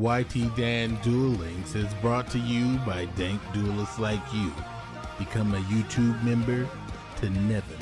YT Dan Duel Links is brought to you by dank duelists like you. Become a YouTube member to never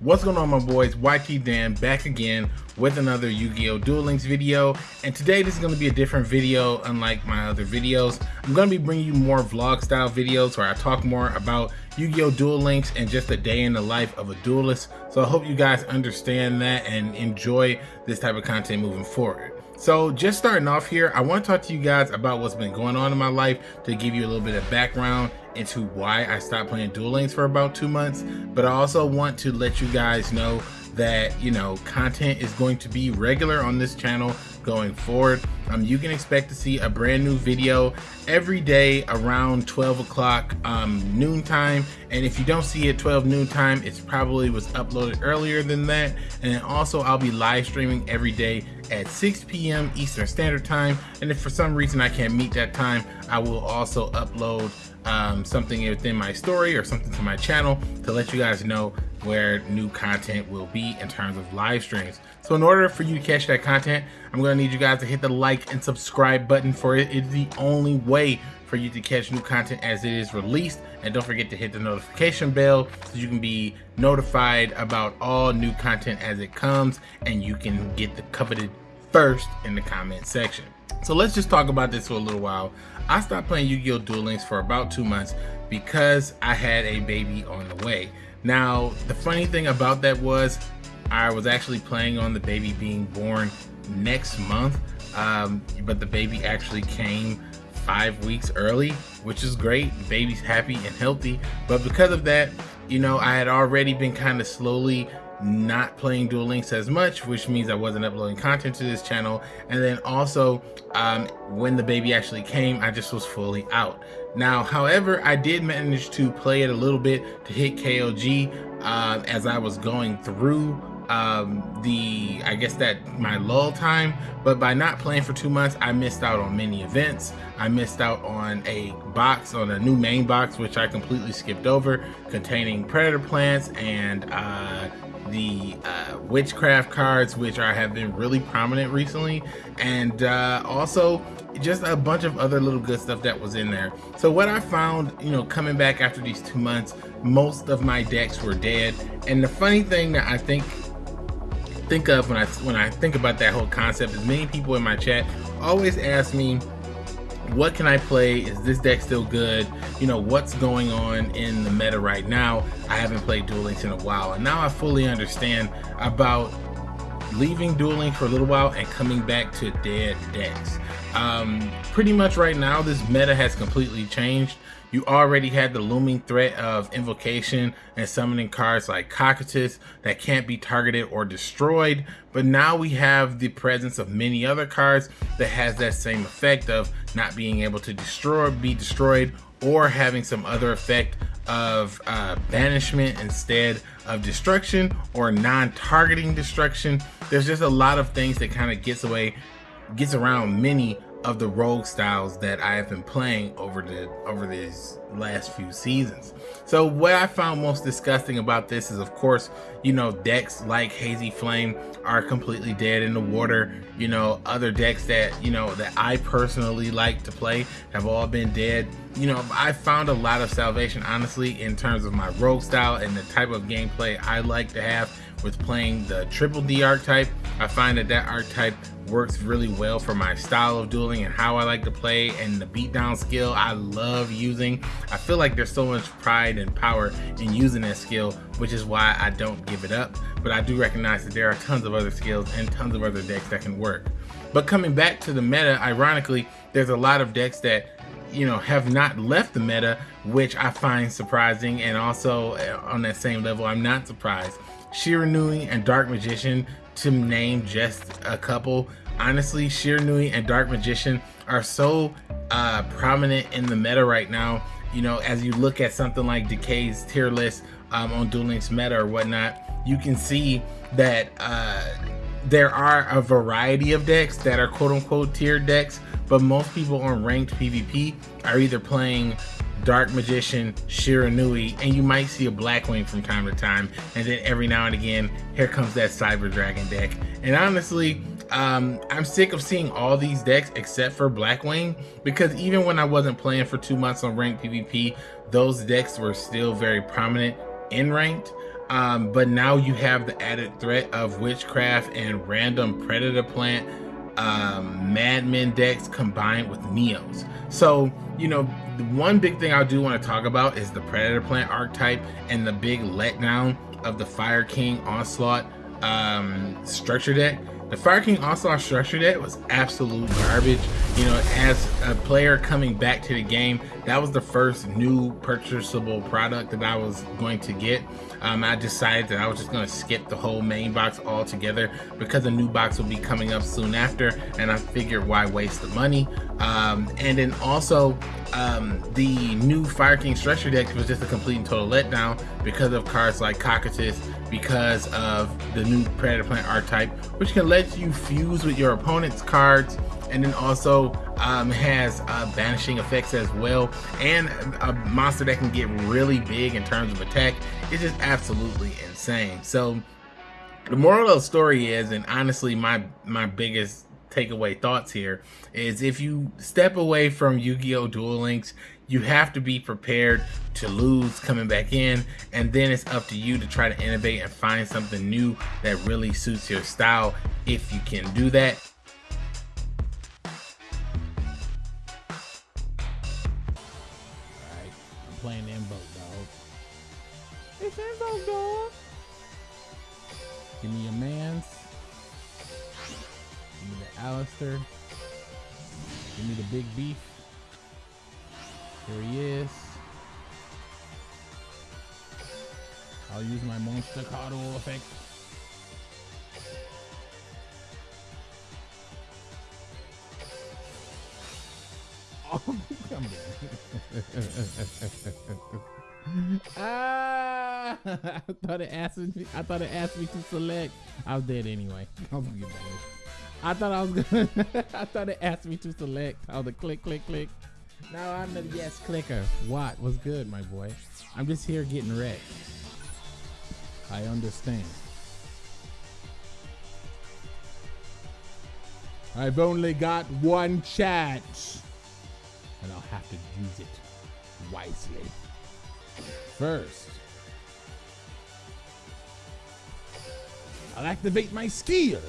What's going on my boys, YT Dan back again with another Yu-Gi-Oh! Duel Links video and today this is going to be a different video unlike my other videos. I'm going to be bringing you more vlog style videos where I talk more about Yu-Gi-Oh! Duel Links and just a day in the life of a duelist. So I hope you guys understand that and enjoy this type of content moving forward. So just starting off here, I want to talk to you guys about what's been going on in my life to give you a little bit of background into why I stopped playing Duel Links for about two months. But I also want to let you guys know that, you know, content is going to be regular on this channel going forward. Um, you can expect to see a brand new video every day around 12 o'clock um, noontime. And if you don't see it 12 noontime, it's probably was uploaded earlier than that. And also I'll be live streaming every day at 6 p.m. Eastern Standard Time. And if for some reason I can't meet that time, I will also upload um, something within my story or something to my channel to let you guys know where new content will be in terms of live streams. So in order for you to catch that content, I'm gonna need you guys to hit the like and subscribe button for it. It's the only way for you to catch new content as it is released. And don't forget to hit the notification bell so you can be notified about all new content as it comes and you can get the coveted first in the comment section. So let's just talk about this for a little while. I stopped playing Yu-Gi-Oh! Duel Links for about two months because I had a baby on the way. Now, the funny thing about that was I was actually playing on the baby being born next month, um, but the baby actually came five weeks early, which is great. The baby's happy and healthy, but because of that, you know, I had already been kind of slowly not playing Duel Links as much, which means I wasn't uploading content to this channel. And then also, um, when the baby actually came, I just was fully out. Now, however, I did manage to play it a little bit to hit KOG uh, as I was going through um, the, I guess that my lull time, but by not playing for two months, I missed out on many events. I missed out on a box, on a new main box, which I completely skipped over, containing predator plants and uh, the uh, witchcraft cards, which are have been really prominent recently, and uh, also just a bunch of other little good stuff that was in there. So what I found, you know, coming back after these two months, most of my decks were dead. And the funny thing that I think think of when I when I think about that whole concept is many people in my chat always ask me what can I play? Is this deck still good? You know, what's going on in the meta right now? I haven't played Duel Links in a while, and now I fully understand about leaving Duel Links for a little while and coming back to dead decks. Um, pretty much right now, this meta has completely changed. You already had the looming threat of invocation and summoning cards like Cocytus that can't be targeted or destroyed, but now we have the presence of many other cards that has that same effect of not being able to destroy, be destroyed, or having some other effect of uh, banishment instead of destruction or non-targeting destruction. There's just a lot of things that kind of gets away, gets around many of the rogue styles that I have been playing over the over these last few seasons. So what I found most disgusting about this is of course, you know, decks like Hazy Flame are completely dead in the water. You know, other decks that, you know, that I personally like to play have all been dead. You know, I found a lot of salvation honestly in terms of my rogue style and the type of gameplay I like to have with playing the triple D archetype. I find that that archetype works really well for my style of dueling and how I like to play and the beatdown skill I love using. I feel like there's so much pride and power in using that skill, which is why I don't give it up. But I do recognize that there are tons of other skills and tons of other decks that can work. But coming back to the meta, ironically, there's a lot of decks that you know have not left the meta which i find surprising and also uh, on that same level i'm not surprised shiranui and dark magician to name just a couple. Honestly, Shiranui and Dark Magician are so uh, prominent in the meta right now. You know, as you look at something like Decay's tier list um, on Duel Links meta or whatnot, you can see that uh, there are a variety of decks that are quote unquote tier decks, but most people on ranked PvP are either playing Dark Magician, Shiranui, and you might see a Blackwing from time to time. And then every now and again, here comes that Cyber Dragon deck. And honestly, Um, I'm sick of seeing all these decks except for Blackwing because even when I wasn't playing for two months on ranked PvP, those decks were still very prominent in ranked. Um, but now you have the added threat of witchcraft and random predator plant um, madmen decks combined with neos. So, you know, one big thing I do want to talk about is the predator plant archetype and the big letdown of the Fire King Onslaught um, structure deck. The Fire King Onslaught structure deck was absolute garbage. You know, as a player coming back to the game, that was the first new purchasable product that I was going to get. Um, I decided that I was just going to skip the whole main box altogether because a new box will be coming up soon after, and I figured why waste the money. Um, and then also, um, the new Fire King structure deck was just a complete and total letdown because of cards like Cocytus, because of the new Predator Plant archetype, which can let you fuse with your opponent's cards and then also um, has uh, banishing effects as well and a monster that can get really big in terms of attack it's just absolutely insane so the moral of the story is and honestly my my biggest takeaway thoughts here is if you step away from Yu-Gi-Oh! Duel Links, you have to be prepared to lose coming back in, and then it's up to you to try to innovate and find something new that really suits your style if you can do that. Playing invoke, dog. It's invoke, dog. Give me your mans. Give me the Aleister. Give me the big beef. Here he is. I'll use my monster Monstacado effect. Come on. ah, I thought it asked me. I thought it asked me to select. I was dead anyway. I was gonna get I thought I was gonna. I thought it asked me to select. I was like, click, click, click. Now I'm the yes clicker. What was good, my boy? I'm just here getting wrecked. I understand. I've only got one chance, and I'll have to use it wisely. First, I'll activate my skill.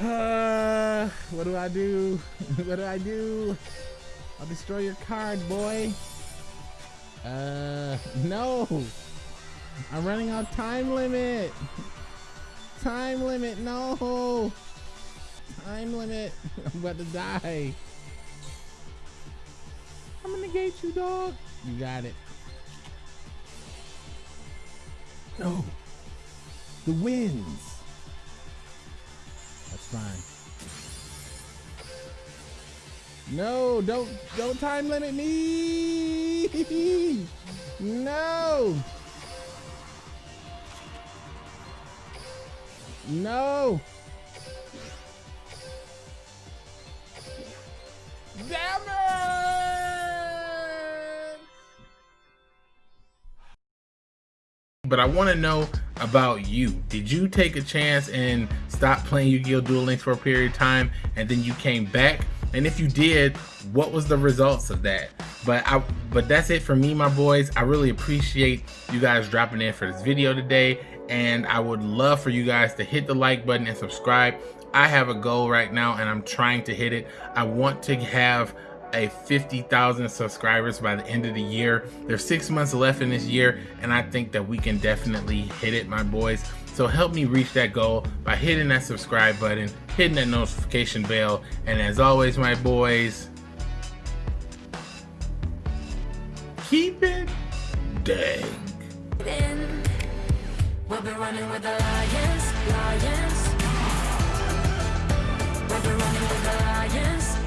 Uh, what do I do? what do I do? I'll destroy your card, boy. Uh, no. I'm running out time limit. Time limit, no. Time limit. I'm about to die. I'm gonna negate you, dog. You got it. No. The winds That's fine. No, don't don't time limit me. No. Damn it! But I want to know about you. Did you take a chance and stop playing Yu-Gi-Oh! Duel Links for a period of time and then you came back? And if you did, what was the results of that? But I but that's it for me, my boys. I really appreciate you guys dropping in for this video today. And I would love for you guys to hit the like button and subscribe. I have a goal right now and I'm trying to hit it. I want to have a 50,000 subscribers by the end of the year. There's six months left in this year, and I think that we can definitely hit it, my boys. So help me reach that goal by hitting that subscribe button, hitting that notification bell, and as always, my boys, keep it dang. We'll be running with the lions, lions. We'll be running with the lions.